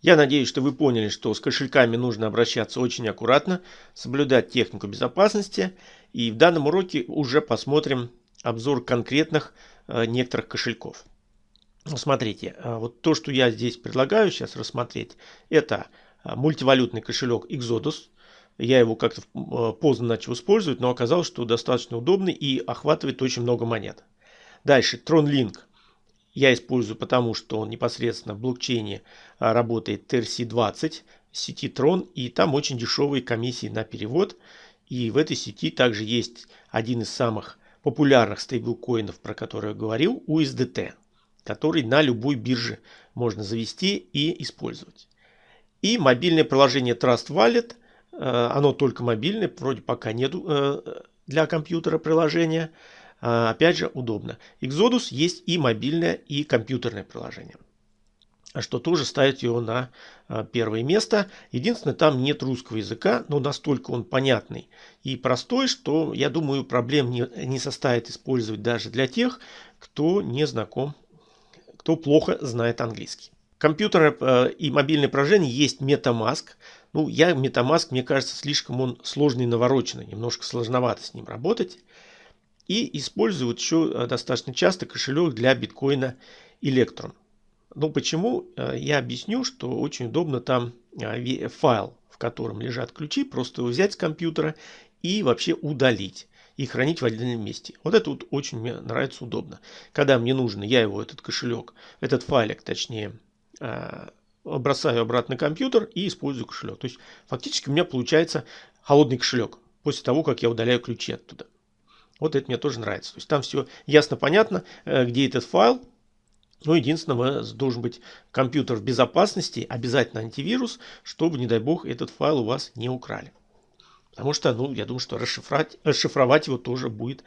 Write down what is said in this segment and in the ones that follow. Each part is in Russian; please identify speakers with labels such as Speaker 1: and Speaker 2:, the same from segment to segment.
Speaker 1: Я надеюсь, что вы поняли, что с кошельками нужно обращаться очень аккуратно, соблюдать технику безопасности. И в данном уроке уже посмотрим обзор конкретных э, некоторых кошельков. Ну, смотрите, э, вот то, что я здесь предлагаю сейчас рассмотреть, это э, мультивалютный кошелек Exodus. Я его как-то поздно начал использовать, но оказалось, что достаточно удобный и охватывает очень много монет. Дальше, TronLink я использую потому, что он непосредственно в блокчейне а, работает TRC20 сети Tron, и там очень дешевые комиссии на перевод. И в этой сети также есть один из самых популярных стейблкоинов, про который я говорил, USDT, который на любой бирже можно завести и использовать. И мобильное приложение Trust Wallet, а, оно только мобильное, вроде пока нет э, для компьютера приложения, опять же, удобно. Exodus есть и мобильное, и компьютерное приложение. Что тоже ставит его на а, первое место. Единственное, там нет русского языка, но настолько он понятный и простой, что, я думаю, проблем не, не составит использовать даже для тех, кто не знаком, кто плохо знает английский. Компьютерное и мобильное приложение есть MetaMask. Ну, я MetaMask, мне кажется, слишком он сложный и навороченный. Немножко сложновато с ним работать. И используют еще э, достаточно часто кошелек для биткоина Electron. Ну почему? Э, я объясню, что очень удобно там э, файл, в котором лежат ключи, просто его взять с компьютера и вообще удалить и хранить в отдельном месте. Вот это вот очень мне нравится удобно. Когда мне нужно, я его, этот кошелек, этот файлик, точнее, бросаю обратно на компьютер и использую кошелек. То есть фактически у меня получается холодный кошелек после того, как я удаляю ключи оттуда. Вот это мне тоже нравится. То есть там все ясно, понятно, э, где этот файл. Но единственное, должен быть компьютер в безопасности, обязательно антивирус, чтобы, не дай бог, этот файл у вас не украли. Потому что, ну, я думаю, что расшифровать, расшифровать его тоже будет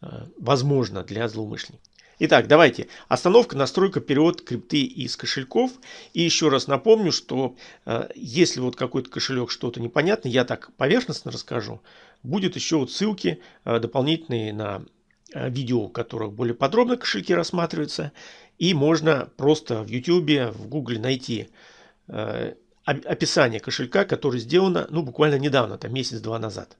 Speaker 1: э, возможно для злоумышленников. Итак, давайте. Остановка, настройка, перевод крипты из кошельков. И еще раз напомню, что э, если вот какой-то кошелек что-то непонятно, я так поверхностно расскажу. Будет еще вот ссылки э, дополнительные на э, видео, в которых более подробно кошельки рассматриваются. И можно просто в YouTube, в Google найти э, описание кошелька, которое сделано ну, буквально недавно, там месяц-два назад.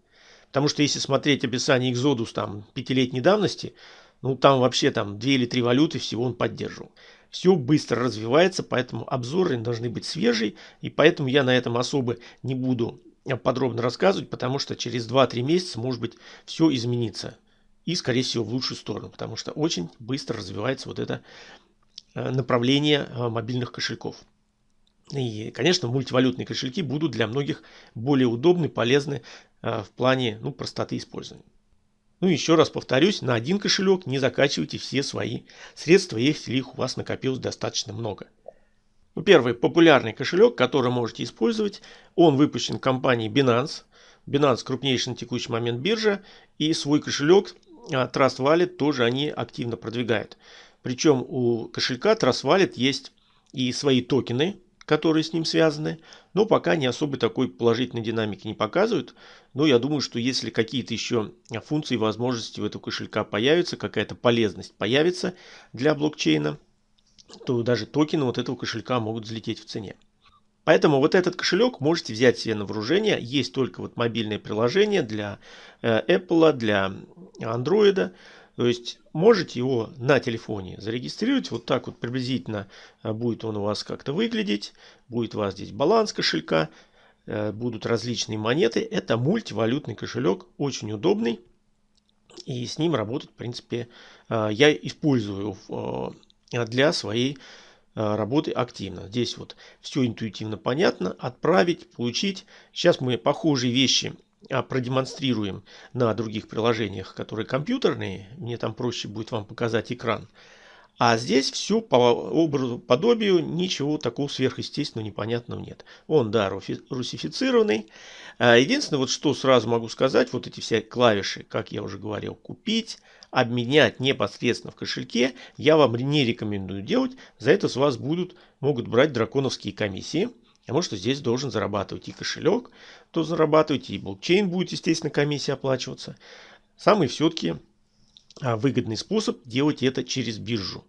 Speaker 1: Потому что если смотреть описание Exodus там пятилетней давности, ну, там вообще там две или три валюты всего он поддерживал. Все быстро развивается, поэтому обзоры должны быть свежие. И поэтому я на этом особо не буду подробно рассказывать, потому что через 2-3 месяца, может быть, все изменится. И, скорее всего, в лучшую сторону, потому что очень быстро развивается вот это э, направление э, мобильных кошельков. И, конечно, мультивалютные кошельки будут для многих более удобны, полезны в плане ну, простоты использования. Ну, еще раз повторюсь, на один кошелек не закачивайте все свои средства, если их у вас накопилось достаточно много. Ну, первый популярный кошелек, который можете использовать, он выпущен компанией Binance. Binance крупнейшая на текущий момент биржа, и свой кошелек а, Trust Wallet тоже они активно продвигают. Причем у кошелька Trust Wallet есть и свои токены, которые с ним связаны, но пока не особо такой положительной динамики не показывают. Но я думаю, что если какие-то еще функции и возможности у этого кошелька появятся, какая-то полезность появится для блокчейна, то даже токены вот этого кошелька могут взлететь в цене. Поэтому вот этот кошелек можете взять себе на вооружение. Есть только вот мобильное приложение для э, Apple, для Android. То есть можете его на телефоне зарегистрировать. Вот так вот приблизительно э, будет он у вас как-то выглядеть. Будет у вас здесь баланс кошелька. Э, будут различные монеты. Это мультивалютный кошелек. Очень удобный. И с ним работать, в принципе, э, я использую для своей работы активно. Здесь вот все интуитивно понятно. Отправить, получить. Сейчас мы похожие вещи продемонстрируем на других приложениях, которые компьютерные. Мне там проще будет вам показать экран. А здесь все по образу, подобию, ничего такого сверхъестественного, непонятного нет. Он, да, русифицированный. А, единственное, вот что сразу могу сказать, вот эти все клавиши, как я уже говорил, купить, обменять непосредственно в кошельке, я вам не рекомендую делать. За это с вас будут, могут брать драконовские комиссии. Потому что здесь должен зарабатывать и кошелек, то зарабатывать, и блокчейн будет, естественно, комиссия оплачиваться. Самый все-таки а, выгодный способ делать это через биржу.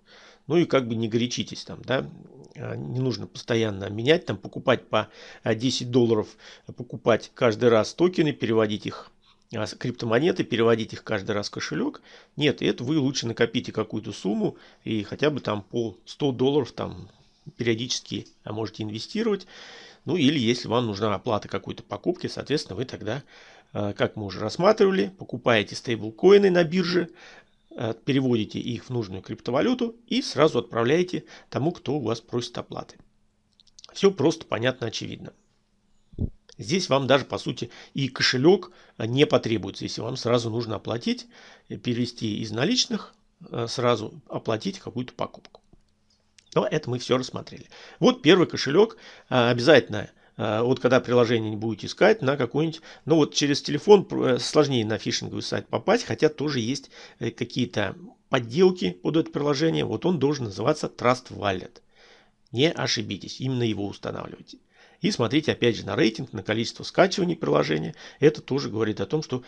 Speaker 1: Ну и как бы не горячитесь там, да. не нужно постоянно менять, там покупать по 10 долларов, покупать каждый раз токены, переводить их а, криптомонеты, переводить их каждый раз в кошелек. Нет, это вы лучше накопите какую-то сумму и хотя бы там по 100 долларов там периодически можете инвестировать. Ну или если вам нужна оплата какой-то покупки, соответственно, вы тогда, а, как мы уже рассматривали, покупаете стейблкоины на бирже, а, переводите их в нужную криптовалюту и сразу отправляете тому, кто у вас просит оплаты. Все просто, понятно, очевидно. Здесь вам даже, по сути, и кошелек не потребуется, если вам сразу нужно оплатить, э, перевести из наличных, э, сразу оплатить какую-то покупку. Но это мы все рассмотрели. Вот первый кошелек э, обязательно вот когда приложение не будете искать на какой-нибудь, ну вот через телефон сложнее на фишинговый сайт попасть, хотя тоже есть какие-то подделки под это приложение. Вот он должен называться Trust Wallet. Не ошибитесь, именно его устанавливайте. И смотрите опять же на рейтинг, на количество скачиваний приложения. Это тоже говорит о том, что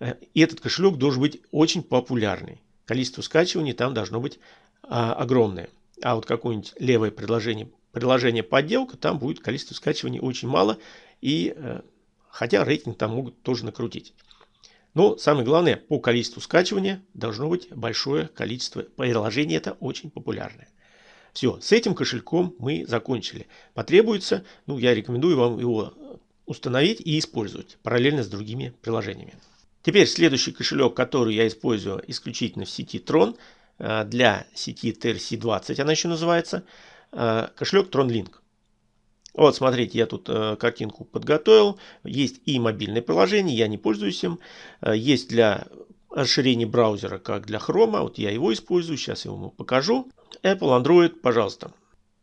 Speaker 1: э, этот кошелек должен быть очень популярный. Количество скачиваний там должно быть а, огромное. А вот какое-нибудь левое приложение, приложение подделка, там будет количество скачиваний очень мало. И а, хотя рейтинг там могут тоже накрутить. Но самое главное, по количеству скачивания должно быть большое количество приложений. Это очень популярное. Все, с этим кошельком мы закончили. Потребуется, ну я рекомендую вам его установить и использовать параллельно с другими приложениями. Теперь следующий кошелек, который я использую исключительно в сети Tron, э, для сети TRC20 она еще называется, э, кошелек TronLink. Вот, смотрите, я тут э, картинку подготовил. Есть и мобильное приложение, я не пользуюсь им. Есть для расширения браузера, как для Chrome. Вот я его использую, сейчас я вам покажу. Apple, Android, пожалуйста.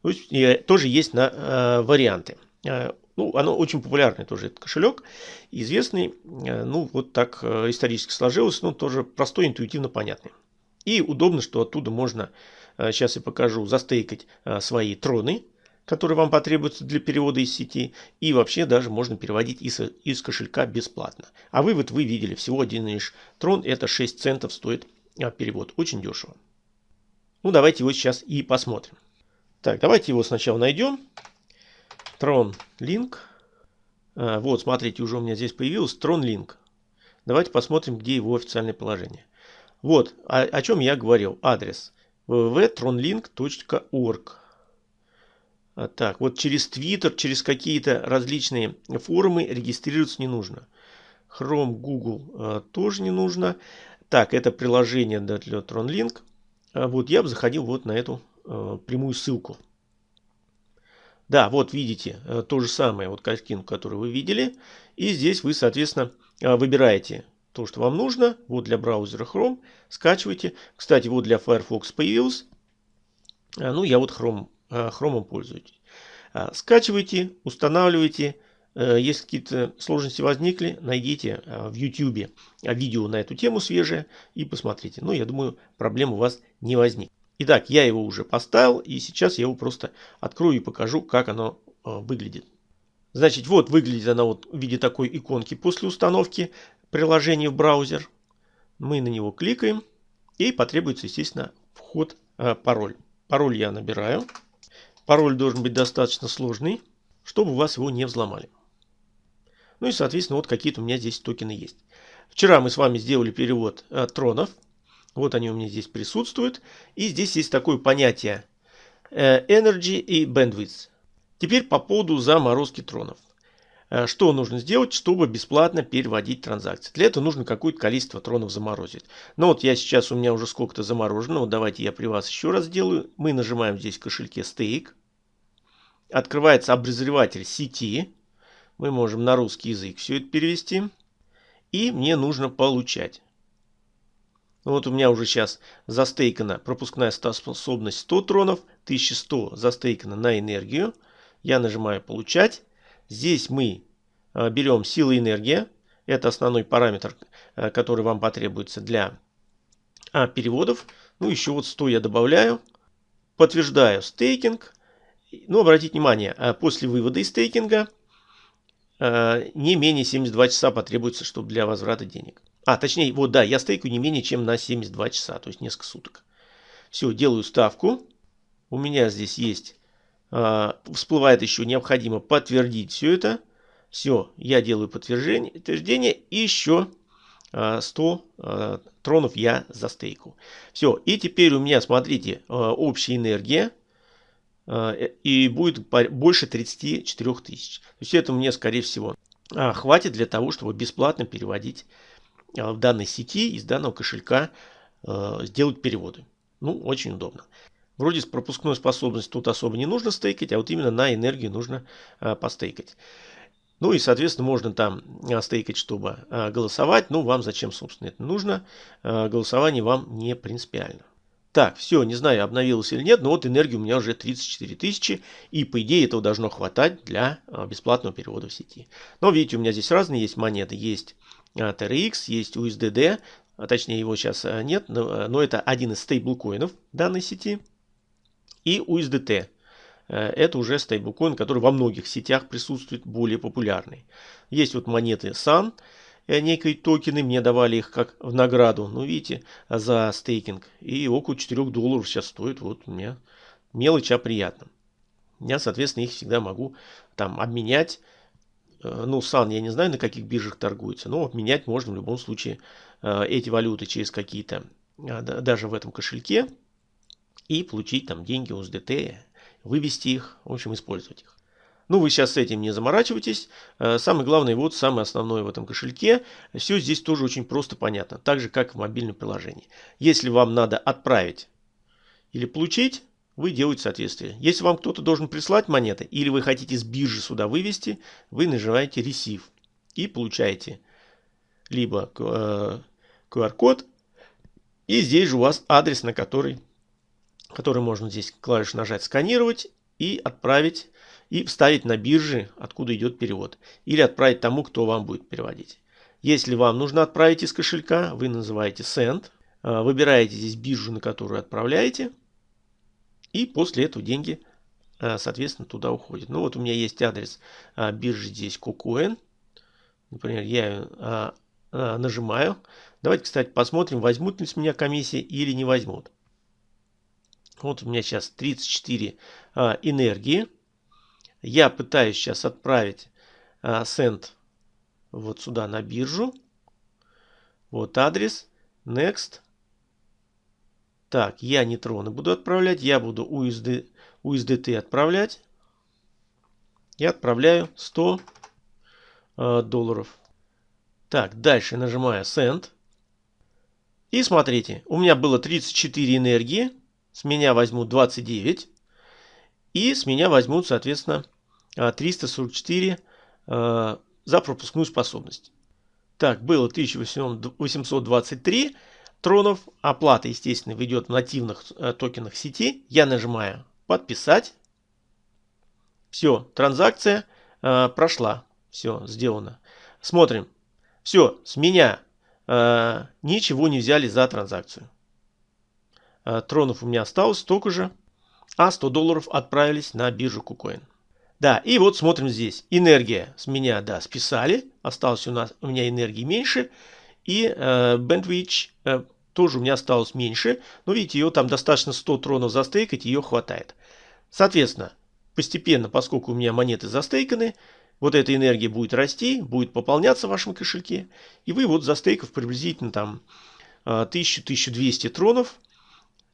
Speaker 1: То есть, тоже есть на э, варианты. Э, ну, оно очень популярный тоже этот кошелек, известный, э, ну, вот так э, исторически сложилось, но тоже простой, интуитивно понятный. И удобно, что оттуда можно, э, сейчас я покажу, застейкать э, свои троны, которые вам потребуются для перевода из сети, и вообще даже можно переводить из, из кошелька бесплатно. А вывод вы видели, всего один лишь трон, это 6 центов стоит э, перевод, очень дешево. Ну, давайте его сейчас и посмотрим. Так, давайте его сначала найдем. Tron Link. Вот, смотрите, уже у меня здесь появился Tron Link. Давайте посмотрим, где его официальное положение. Вот, о, о чем я говорил. Адрес www.tronlink.org. А, так, вот через Twitter, через какие-то различные форумы регистрироваться не нужно. Chrome, Google а, тоже не нужно. Так, это приложение для TronLink. А вот я бы заходил вот на эту прямую ссылку. Да, вот видите то же самое, вот картинку, которую вы видели. И здесь вы, соответственно, выбираете то, что вам нужно. Вот для браузера Chrome скачивайте. Кстати, вот для Firefox появился. А, ну, я вот Chrome, э, Chrome пользуюсь. А, скачивайте, устанавливайте. Э, если какие-то сложности возникли, найдите в YouTube видео на эту тему свежее и посмотрите. Ну, я думаю, проблем у вас не возник. Итак, я его уже поставил и сейчас я его просто открою и покажу, как оно выглядит. Значит, вот выглядит оно вот в виде такой иконки после установки приложения в браузер. Мы на него кликаем и потребуется, естественно, вход, пароль. Пароль я набираю. Пароль должен быть достаточно сложный, чтобы у вас его не взломали. Ну и, соответственно, вот какие-то у меня здесь токены есть. Вчера мы с вами сделали перевод э, тронов. Вот они у меня здесь присутствуют. И здесь есть такое понятие э, Energy и Bandwidth. Теперь по поводу заморозки тронов. Э, что нужно сделать, чтобы бесплатно переводить транзакции? Для этого нужно какое-то количество тронов заморозить. Ну вот я сейчас, у меня уже сколько-то заморожено. Вот давайте я при вас еще раз сделаю. Мы нажимаем здесь в кошельке стейк. Открывается обозреватель сети мы можем на русский язык все это перевести. И мне нужно получать. Вот у меня уже сейчас застейкана пропускная способность 100 тронов, 1100 застейкана на энергию. Я нажимаю «Получать». Здесь мы а, берем силы энергия. Это основной параметр, а, который вам потребуется для а, переводов. Ну, еще вот 100 я добавляю. Подтверждаю стейкинг. Ну, обратите внимание, после вывода из стейкинга Э, не менее 72 часа потребуется, чтобы для возврата денег. А, точнее, вот да, я стейку не менее чем на 72 часа, то есть несколько суток. Все, делаю ставку. У меня здесь есть э, всплывает еще необходимо подтвердить все это. Все, я делаю подтверждение, подтверждение и еще 100 э, тронов я застейкал. Все, и теперь у меня, смотрите, общая энергия и будет больше 34 тысяч. То есть это мне, скорее всего, хватит для того, чтобы бесплатно переводить в данной сети из данного кошелька сделать переводы. Ну, очень удобно. Вроде с пропускной способностью тут особо не нужно стейкать, а вот именно на энергию нужно а, постейкать. Ну и, соответственно, можно там а, стейкать, чтобы а, голосовать. Ну, вам зачем, собственно, это нужно? А, голосование вам не принципиально. Так, все, не знаю, обновилось или нет, но вот энергии у меня уже 34 тысячи, и по идее этого должно хватать для бесплатного перевода в сети. Но видите, у меня здесь разные есть монеты, есть TRX, есть USDD, а точнее его сейчас нет, но, но это один из стейблкоинов данной сети и USDT. Э, это уже стейблкоин, который во многих сетях присутствует, более популярный. Есть вот монеты SUN, э, некие токены, мне давали их как в награду, ну видите, за стейкинг. И около 4 долларов сейчас стоит, вот у меня мелочь, а приятно. Я, соответственно, их всегда могу там обменять. Э, ну, сан я не знаю, на каких биржах торгуется, но обменять можно в любом случае эти валюты через какие-то, даже в этом кошельке и получить там деньги USDT, вывести их, в общем, использовать их. Ну, вы сейчас с этим не заморачивайтесь. Э, самое главное, вот самое основное в этом кошельке. Все здесь тоже очень просто понятно. Так же, как в мобильном приложении. Если вам надо отправить или получить, вы делаете соответствие. Если вам кто-то должен прислать монеты, или вы хотите с биржи сюда вывести, вы нажимаете Receive и получаете либо QR-код, э, и здесь же у вас адрес, на который который можно здесь клавишу нажать «Сканировать» и отправить, и вставить на бирже, откуда идет перевод. Или отправить тому, кто вам будет переводить. Если вам нужно отправить из кошелька, вы называете Send, э, выбираете здесь биржу, на которую отправляете, и после этого деньги, э, соответственно, туда уходят. Ну вот у меня есть адрес э, биржи здесь KuCoin. Например, я нажимаю. Давайте, кстати, посмотрим, возьмут ли с меня комиссии или не возьмут. Вот у меня сейчас 34 а, энергии. Я пытаюсь сейчас отправить а, вот сюда на биржу. Вот адрес. Next. Так, я нейтроны буду отправлять. Я буду USD, USDT отправлять. Я отправляю 100 э, долларов. Так, дальше нажимаю Send. И смотрите, у меня было 34 энергии. С меня возьмут 29. И с меня возьмут, соответственно, 344 э, за пропускную способность. Так, было 1823 тронов. Оплата, естественно, ведет в нативных э, токенах сети. Я нажимаю «Подписать». Все, транзакция прошла. Все, сделано. Смотрим. Все, с меня ничего не взяли за транзакцию. Э, тронов у меня осталось столько же, а 100 долларов отправились на биржу KuCoin. Да, и вот смотрим здесь. Энергия с меня, да, списали. Осталось у нас у меня энергии меньше. И э, Bandwidth э, тоже у меня осталось меньше. Но видите, ее там достаточно 100 тронов застейкать, ее хватает. Соответственно, постепенно, поскольку у меня монеты застейканы, вот эта энергия будет расти, будет пополняться в вашем кошельке. И вы вот застейкав приблизительно там 1000-1200 э, тронов,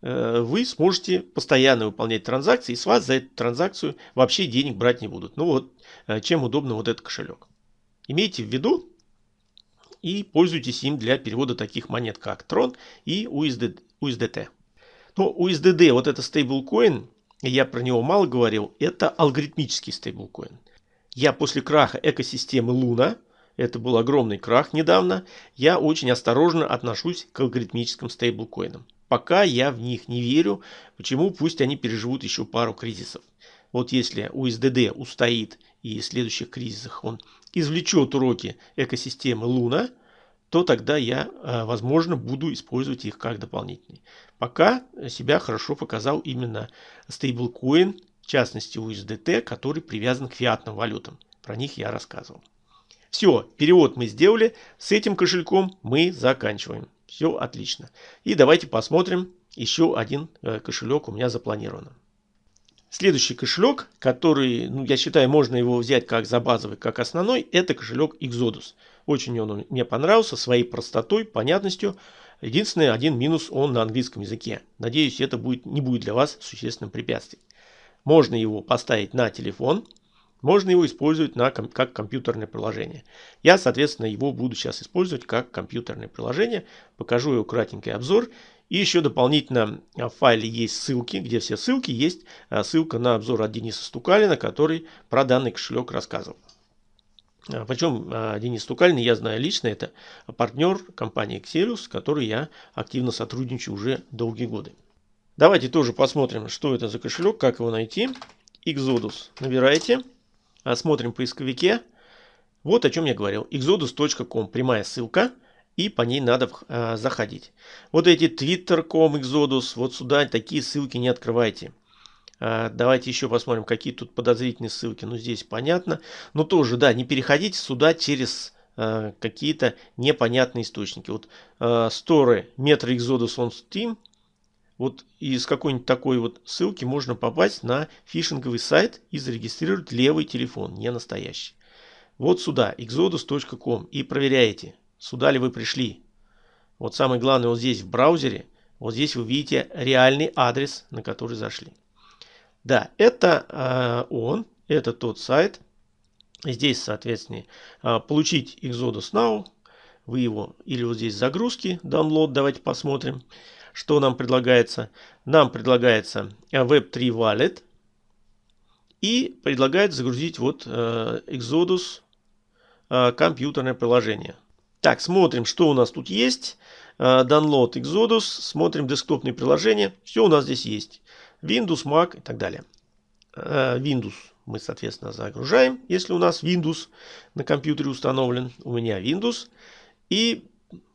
Speaker 1: вы сможете постоянно выполнять транзакции, и с вас за эту транзакцию вообще денег брать не будут. Ну вот, э, чем удобно вот этот кошелек. Имейте в виду и пользуйтесь им для перевода таких монет, как Tron и USD, USDT. Но USDD, вот это стейблкоин, я про него мало говорил, это алгоритмический стейблкоин. Я после краха экосистемы Луна, это был огромный крах недавно, я очень осторожно отношусь к алгоритмическим стейблкоинам. Пока я в них не верю. Почему? Пусть они переживут еще пару кризисов. Вот если USDD устоит и в следующих кризисах он извлечет уроки экосистемы Луна, то тогда я, э, возможно, буду использовать их как дополнительный. Пока себя хорошо показал именно стейблкоин, в частности USDT, который привязан к фиатным валютам. Про них я рассказывал. Все, перевод мы сделали. С этим кошельком мы заканчиваем. Все отлично. И давайте посмотрим. Еще один э, кошелек у меня запланирован. Следующий кошелек, который, ну, я считаю, можно его взять как за базовый, как основной, это кошелек Exodus. Очень он мне понравился своей простотой, понятностью. Единственный один минус, он на английском языке. Надеюсь, это будет, не будет для вас существенным препятствием. Можно его поставить на телефон, можно его использовать на, как компьютерное приложение. Я, соответственно, его буду сейчас использовать как компьютерное приложение. Покажу его кратенький обзор. И еще дополнительно в файле есть ссылки, где все ссылки. Есть а, ссылка на обзор от Дениса Стукалина, который про данный кошелек рассказывал. А, Причем а, Денис Стукалин, я знаю лично, это партнер компании Excelus, с которой я активно сотрудничаю уже долгие годы. Давайте тоже посмотрим, что это за кошелек, как его найти. Exodus набираете. Смотрим в поисковике. Вот о чем я говорил. exodus.com. Прямая ссылка. И по ней надо э, заходить. Вот эти Twitter.com, Exodus. Вот сюда такие ссылки не открывайте. Э, давайте еще посмотрим, какие тут подозрительные ссылки. Ну, здесь понятно. Но тоже, да, не переходите сюда через какие-то непонятные источники. Вот э, сторы Metro Exodus on Steam. Вот из какой-нибудь такой вот ссылки можно попасть на фишинговый сайт и зарегистрировать левый телефон, не настоящий. Вот сюда, exodus.com и проверяете, сюда ли вы пришли. Вот самое главное вот здесь в браузере, вот здесь вы видите реальный адрес, на который зашли. Да, это э, он, это тот сайт. Здесь, соответственно, э, получить Exodus Now, вы его, или вот здесь загрузки, download, давайте посмотрим. Что нам предлагается? Нам предлагается Web3 Wallet. И предлагает загрузить вот э, Exodus э, компьютерное приложение. Так, смотрим, что у нас тут есть. Э, download Exodus. Смотрим десктопные приложения. Все у нас здесь есть. Windows, Mac и так далее. Windows мы, соответственно, загружаем, если у нас Windows на компьютере установлен. У меня Windows. И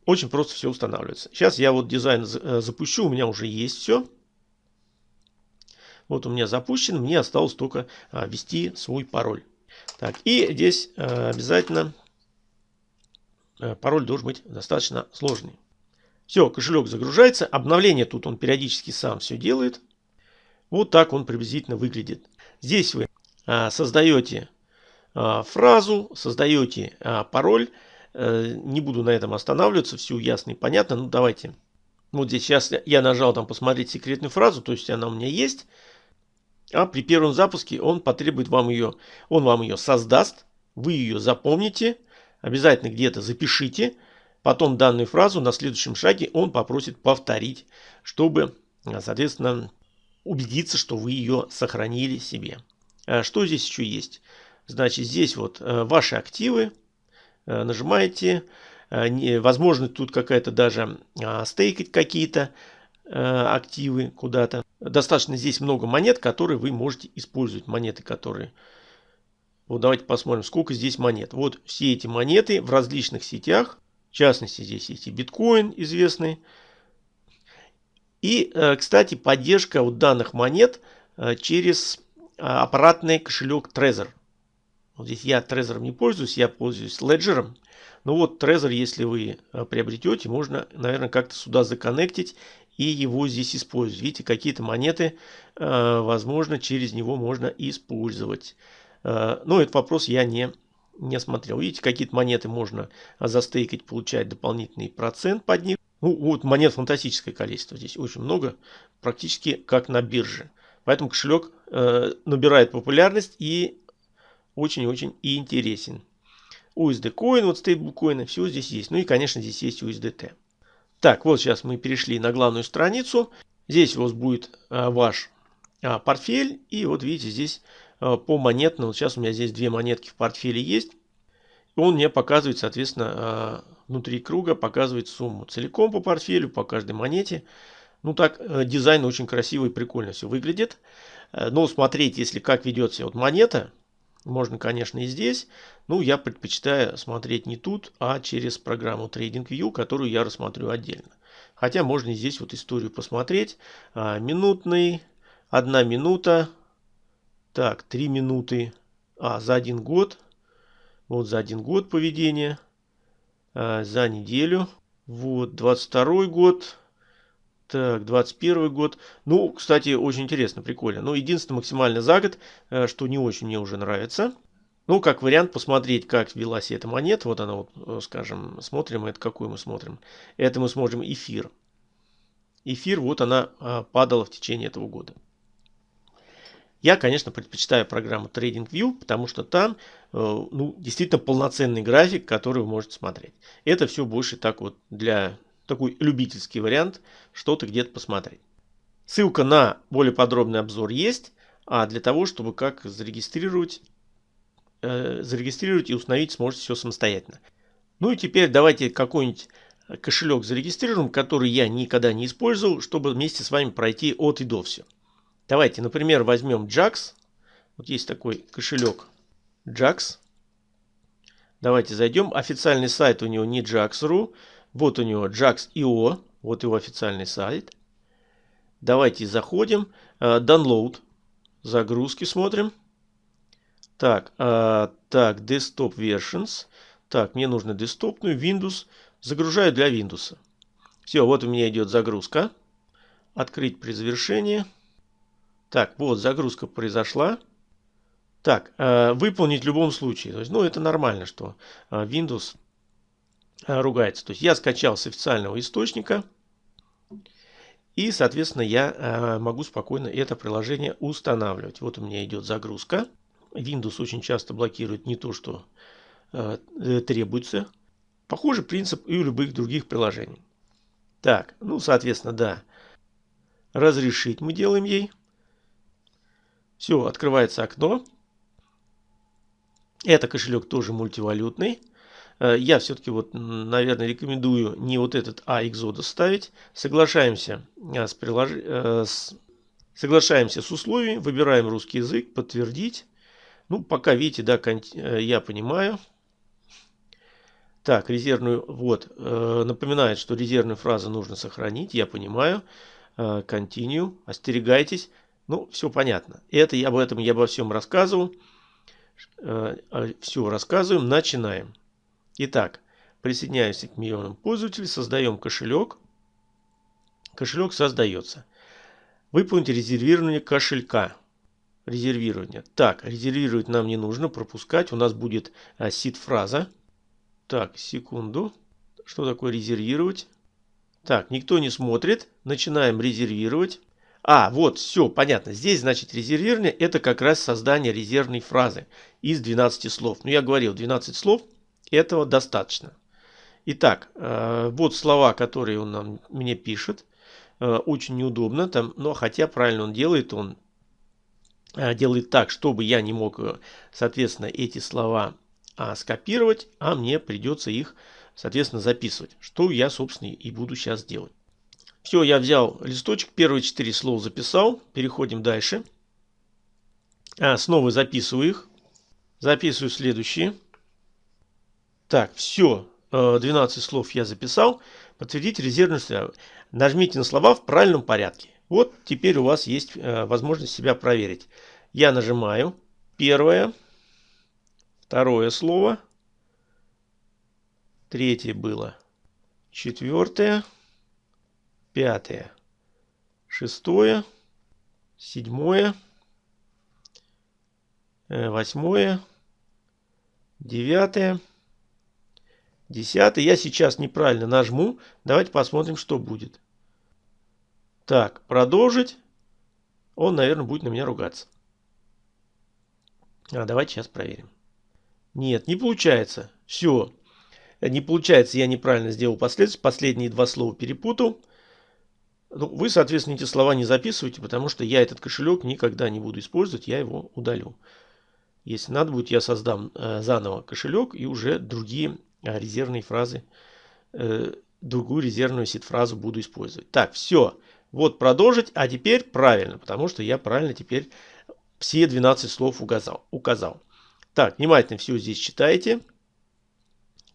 Speaker 1: очень просто все устанавливается. Сейчас я вот дизайн э, запущу, у меня уже есть все. Вот у меня запущен, мне осталось только а, ввести свой пароль. Так, и здесь а, обязательно а, пароль должен быть достаточно сложный. Все, кошелек загружается. Обновление тут он периодически сам все делает. Вот так он приблизительно выглядит. Здесь вы а, создаете а, фразу, создаете пароль. Э, не буду на этом останавливаться, все ясно и понятно. Ну давайте. Вот здесь сейчас я нажал там посмотреть секретную фразу, то есть она у меня есть. А при первом запуске он потребует вам ее, он вам ее создаст, вы ее запомните, обязательно где-то запишите. Потом данную фразу на следующем шаге он попросит повторить, чтобы, соответственно, убедиться, что вы ее сохранили себе. А что здесь еще есть? Значит, здесь вот э, ваши активы, Э, нажимаете. Э, возможно, тут какая-то даже а, стейкать какие-то э, активы куда-то. Достаточно здесь много монет, которые вы можете использовать. Монеты, которые... Вот давайте посмотрим, сколько здесь монет. Вот все эти монеты в различных сетях. В частности, здесь есть и биткоин известный. И, кстати, поддержка вот данных монет через аппаратный кошелек Trezor. Вот здесь я Trezor не пользуюсь, я пользуюсь Ledger. Ну вот Trezor, если вы э, приобретете, можно, наверное, как-то сюда законнектить и его здесь использовать. Видите, какие-то монеты, э, возможно, через него можно использовать. Э, но этот вопрос я не, не смотрел. Видите, какие-то монеты можно застейкать, получать дополнительный процент под них. Ну, вот монет фантастическое количество. Здесь очень много, практически как на бирже. Поэтому кошелек набирает популярность и очень-очень интересен. USD Coin, вот стейблкоины, все здесь есть. Ну и, конечно, здесь есть USDT. Так, вот сейчас мы перешли на главную страницу. Здесь у вас будет а, ваш а, портфель. И вот видите, здесь а, по монетно. Вот сейчас у меня здесь две монетки в портфеле есть. Он мне показывает, соответственно, а, внутри круга показывает сумму целиком по портфелю, по каждой монете. Ну так, а, дизайн очень красивый, прикольно все выглядит. А, но смотреть, если как ведет себя вот монета, можно, конечно, и здесь. Ну, я предпочитаю смотреть не тут, а через программу TradingView, которую я рассмотрю отдельно. Хотя можно и здесь вот историю посмотреть. А, минутный, одна минута. Так, три минуты. А, за один год. Вот за один год поведения. А, за неделю. Вот, 22 год. Так, 21 год. Ну, кстати, очень интересно, прикольно. Ну, единственное, максимально за год, э, что не очень мне уже нравится. Ну, как вариант посмотреть, как велась эта монета. Вот она, вот, э, скажем, смотрим. Это какую мы смотрим? Это мы смотрим эфир. Эфир, вот она а, падала в течение этого года. Я, конечно, предпочитаю программу TradingView, потому что там э, ну, действительно полноценный график, который вы можете смотреть. Это все больше так вот для такой любительский вариант, что-то где-то посмотреть. Ссылка на более подробный обзор есть, а для того, чтобы как зарегистрировать, э, зарегистрировать и установить, сможете все самостоятельно. Ну и теперь давайте какой-нибудь кошелек зарегистрируем, который я никогда не использовал, чтобы вместе с вами пройти от и до все. Давайте, например, возьмем JAX. Вот есть такой кошелек JAX. Давайте зайдем. Официальный сайт у него не JAX.ru. Вот у него JAX.io. Вот его официальный сайт. Давайте заходим. Э, download. Загрузки смотрим. Так, э, так, Desktop Versions. Так, мне нужно десктопную Windows. Загружаю для Windows. Все, вот у меня идет загрузка. Открыть при завершении. Так, вот загрузка произошла. Так, э, выполнить в любом случае. То есть, ну, это нормально, что Windows ругается. То есть, я скачал с официального источника. И, соответственно, я э, могу спокойно это приложение устанавливать. Вот у меня идет загрузка. Windows очень часто блокирует не то, что э, требуется. Похожий принцип и у любых других приложений. Так, ну, соответственно, да. Разрешить мы делаем ей. Все, открывается окно. Это кошелек тоже мультивалютный. Э, я все-таки вот, наверное, рекомендую не вот этот, а Exodus ставить. Соглашаемся э, с, прилож... Э, с... Соглашаемся с условиями, выбираем русский язык, подтвердить. Ну, пока, видите, да, я понимаю. Так, резервную, вот, напоминает, что резервную фразу нужно сохранить, я понимаю. Continue, остерегайтесь. Ну, все понятно. Это я об этом я обо всем рассказывал. Все рассказываем. Начинаем. Итак, присоединяемся к миллионам пользователей, создаем кошелек. Кошелек создается. Выполнить резервирование кошелька. Резервирование. Так, резервировать нам не нужно, пропускать. У нас будет а, сид-фраза. Так, секунду. Что такое резервировать? Так, никто не смотрит. Начинаем резервировать. А, вот, все, понятно. Здесь, значит, резервирование – это как раз создание резервной фразы из 12 слов. Ну, я говорил, 12 слов – этого достаточно. Итак, э, вот слова, которые он нам, мне пишет. Э, очень неудобно, там, но хотя правильно он делает, он э, делает так, чтобы я не мог, соответственно, эти слова а, скопировать, а мне придется их, соответственно, записывать. Что я, собственно, и буду сейчас делать. Все, я взял листочек, первые четыре слова записал. Переходим дальше. А, снова записываю их. Записываю следующие. Так, все. 12 слов я записал. Подтвердить резервность. Нажмите на слова в правильном порядке. Вот теперь у вас есть э, возможность себя проверить. Я нажимаю. Первое. Второе слово. Третье было. Четвертое пятое, шестое, седьмое, э, восьмое, девятое, десятое. Я сейчас неправильно нажму. Давайте посмотрим, что будет. Так, продолжить. Он, наверное, будет на меня ругаться. А давайте сейчас проверим. Нет, не получается. Все. Не получается, я неправильно сделал последствия. Последние два слова перепутал. Ну, вы, соответственно, эти слова не записывайте, потому что я этот кошелек никогда не буду использовать, я его удалю. Если надо будет, я создам э, заново кошелек и уже другие резервные фразы, э, другую резервную сид-фразу буду использовать. Так, все. Вот продолжить, а теперь правильно, потому что я правильно теперь все 12 слов указал. указал. Так, внимательно все здесь читаете.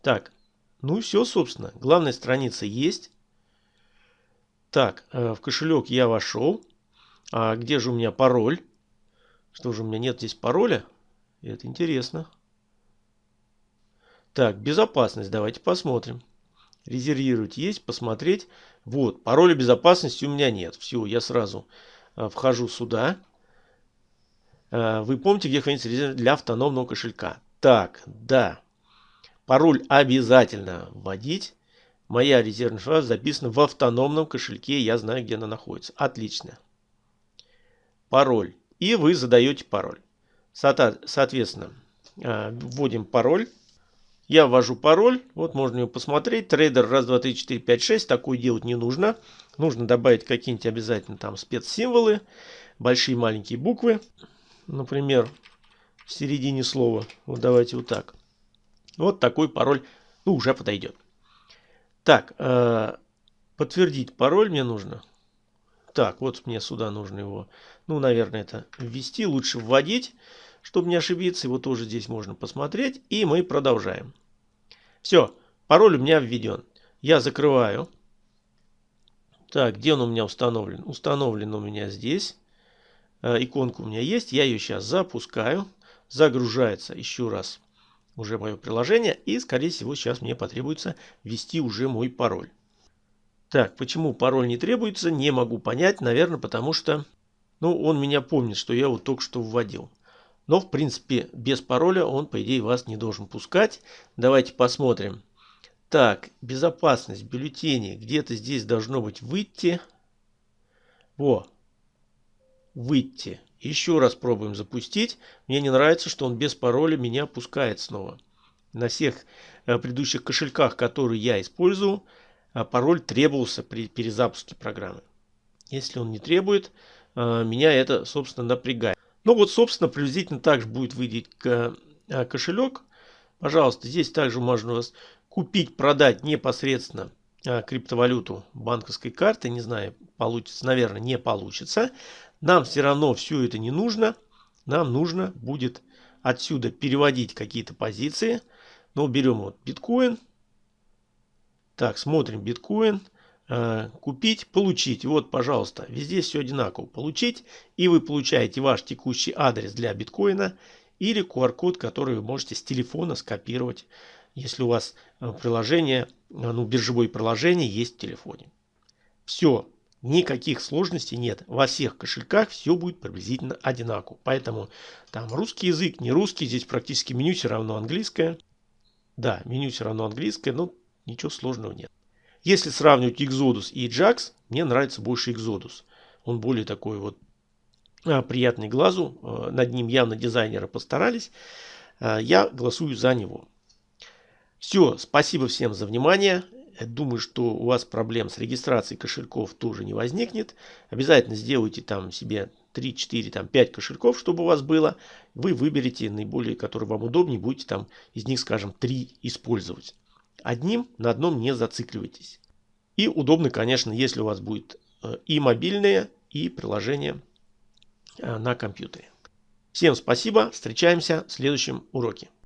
Speaker 1: Так, ну и все, собственно. Главная страница есть. Так, э, в кошелек я вошел. А где же у меня пароль? Что же у меня нет здесь пароля? Это интересно. Так, безопасность. Давайте посмотрим. Резервировать есть, посмотреть. Вот, пароля безопасности у меня нет. Все, я сразу э, вхожу сюда. Э, вы помните, где хранится резерв для автономного кошелька? Так, да. Пароль обязательно вводить. Моя резервная фраза записана в автономном кошельке. Я знаю, где она находится. Отлично. Пароль. И вы задаете пароль. Соответственно, э, вводим пароль. Я ввожу пароль. Вот можно его посмотреть. Трейдер 1, 2, 3, 4, 5, 6. Такое делать не нужно. Нужно добавить какие-нибудь обязательно там спецсимволы. Большие маленькие буквы. Например, в середине слова. Вот давайте вот так. Вот такой пароль. Ну, уже подойдет. Так, э, подтвердить пароль мне нужно. Так, вот мне сюда нужно его, ну, наверное, это ввести. Лучше вводить, чтобы не ошибиться. Его тоже здесь можно посмотреть. И мы продолжаем. Все, пароль у меня введен. Я закрываю. Так, где он у меня установлен? Установлен у меня здесь. Э, иконка у меня есть. Я ее сейчас запускаю. Загружается еще раз уже мое приложение. И, скорее всего, сейчас мне потребуется ввести уже мой пароль. Так, почему пароль не требуется, не могу понять. Наверное, потому что ну, он меня помнит, что я его только что вводил. Но, в принципе, без пароля он, по идее, вас не должен пускать. Давайте посмотрим. Так, безопасность, бюллетени. Где-то здесь должно быть выйти. Во. Выйти. Еще раз пробуем запустить. Мне не нравится, что он без пароля меня пускает снова. На всех э, предыдущих кошельках, которые я использую, э, пароль требовался при перезапуске программы. Если он не требует, э, меня это, собственно, напрягает. Ну вот, собственно, приблизительно так же будет выглядеть э, кошелек. Пожалуйста, здесь также можно у вас купить, продать непосредственно э, криптовалюту банковской карты. Не знаю, получится, наверное, не получится. Нам все равно все это не нужно. Нам нужно будет отсюда переводить какие-то позиции. Ну, берем вот биткоин. Так, смотрим биткоин. Э, купить, получить. Вот, пожалуйста, везде все одинаково. Получить, и вы получаете ваш текущий адрес для биткоина или QR-код, который вы можете с телефона скопировать, если у вас э, приложение, э, ну, биржевое приложение есть в телефоне. Все, никаких сложностей нет. Во всех кошельках все будет приблизительно одинаково. Поэтому там русский язык, не русский, здесь практически меню все равно английское. Да, меню все равно английское, но ничего сложного нет. Если сравнивать Exodus и Jax, мне нравится больше Exodus. Он более такой вот а, приятный глазу. А, над ним явно дизайнеры постарались. А, я голосую за него. Все, спасибо всем за внимание. Думаю, что у вас проблем с регистрацией кошельков тоже не возникнет. Обязательно сделайте там себе 3, 4, там 5 кошельков, чтобы у вас было. Вы выберете наиболее, которые вам удобнее, будете там из них, скажем, 3 использовать. Одним на одном не зацикливайтесь. И удобно, конечно, если у вас будет э, и мобильные, и приложение э, на компьютере. Всем спасибо. Встречаемся в следующем уроке.